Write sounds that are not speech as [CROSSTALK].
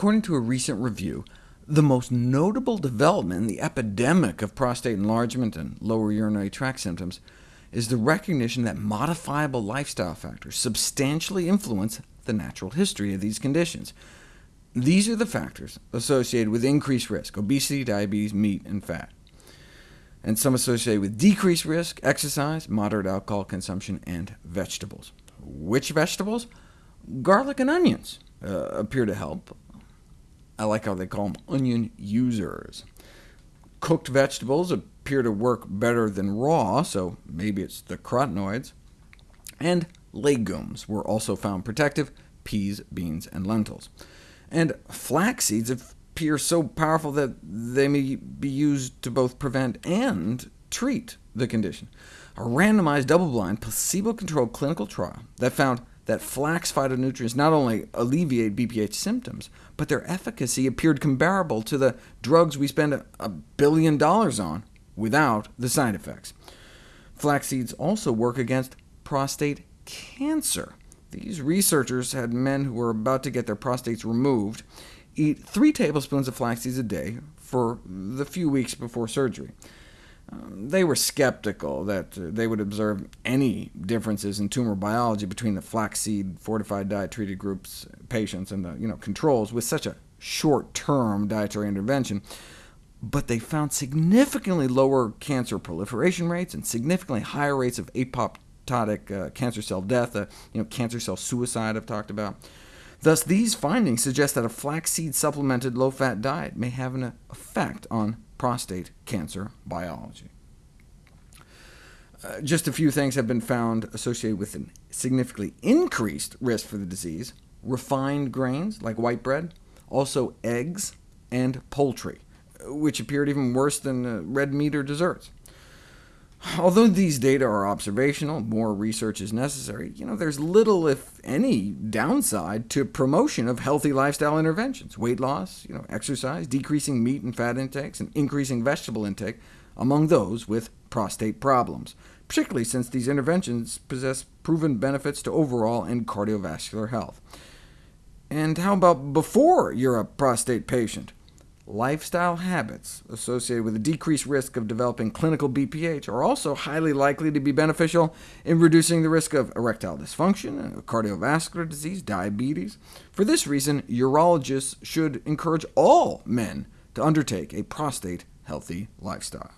According to a recent review, the most notable development in the epidemic of prostate enlargement and lower urinary tract symptoms is the recognition that modifiable lifestyle factors substantially influence the natural history of these conditions. These are the factors associated with increased risk— obesity, diabetes, meat, and fat and some associated with decreased risk, exercise, moderate alcohol consumption, and vegetables. Which vegetables? Garlic and onions uh, appear to help. I like how they call them onion users. Cooked vegetables appear to work better than raw, so maybe it's the carotenoids. And legumes were also found protective— peas, beans, and lentils. And flax seeds appear so powerful that they may be used to both prevent and treat the condition. A randomized, double-blind, placebo-controlled clinical trial that found that flax phytonutrients not only alleviate BPH symptoms, but their efficacy appeared comparable to the drugs we spend a billion dollars on without the side effects. Flax seeds also work against prostate cancer. These researchers had men who were about to get their prostates removed eat 3 tablespoons of flax seeds a day for the few weeks before surgery. Um, they were skeptical that uh, they would observe any differences in tumor biology between the flaxseed fortified diet treated groups patients and the you know, controls with such a short-term dietary intervention, but they found significantly lower cancer proliferation rates and significantly higher rates of apoptotic uh, cancer cell death, uh, you know, cancer cell suicide I've talked about. Thus, these findings suggest that a flaxseed-supplemented low-fat diet may have an effect on prostate cancer biology. Uh, just a few things have been found associated with a significantly increased risk for the disease. Refined grains, like white bread, also eggs and poultry, which appeared even worse than uh, red meat or desserts. [SIGHS] Although these data are observational, more research is necessary, you know, there's little, if any, downside to promotion of healthy lifestyle interventions, weight loss, you know, exercise, decreasing meat and fat intakes, and increasing vegetable intake among those with prostate problems, particularly since these interventions possess proven benefits to overall and cardiovascular health. And how about before you're a prostate patient? Lifestyle habits associated with a decreased risk of developing clinical BPH are also highly likely to be beneficial in reducing the risk of erectile dysfunction, cardiovascular disease, diabetes. For this reason, urologists should encourage all men to undertake a prostate-healthy lifestyle.